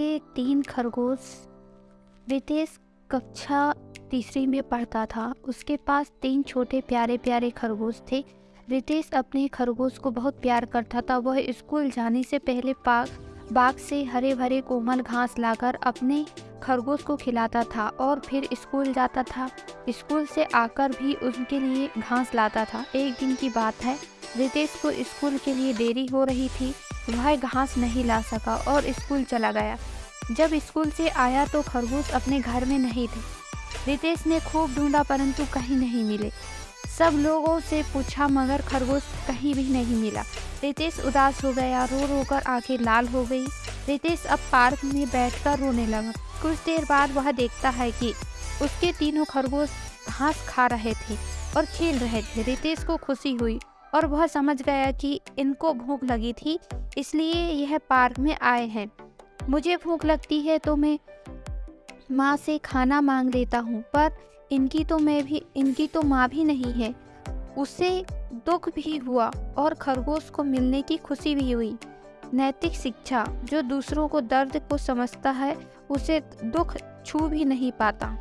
के तीन खरगोश रितेश कक्षा तीसरी में पढ़ता था। उसके पास तीन छोटे प्यारे प्यारे खरगोश थे। रितेश अपने खरगोश को बहुत प्यार करता था। वह स्कूल जाने से पहले पाक बाग से हरे भरे कोमल घास लाकर अपने खरगोश को खिलाता था और फिर स्कूल जाता था। स्कूल से आकर भी उनके लिए घास लाता था। एक दिन की बात है रितेश को स्कूल के लिए देरी हो रही थी। वह घास नहीं ला सका और स्कूल चला गया। जब स्कूल से आया तो खरगोश अपने घर में नहीं थे। रितेश ने खूब ढूंढा परंतु कहीं नहीं मिले। सब लोगों से पूछा मगर खरगोश कहीं भी नहीं मिला। रितेश उदास हो गया, रो रो कर आँखें लाल हो गई। रितेश अब पार्क में बैठकर रोने लगा। कुछ देर बाद वह देखता है कि उसके तीनों खरगोश घास खा रहे थे और खेल रहे थे। रितेश को खुशी हुई। और वह समझ गया कि इनको भूख लगी थी, इसलिए यह पार्क में आए हैं। मुझे भूख लगती है तो मैं माँ से खाना मांग लेता हूँ, पर इनकी तो मैं भी, इनकी तो माँ भी नहीं है। उसे दुख भी हुआ और खरगोश को मिलने की खुशी भी हुई। नैतिक शिक्षा जो दूसरों को दर्द को समझता है, उसे दुख छू भी नहीं पाता।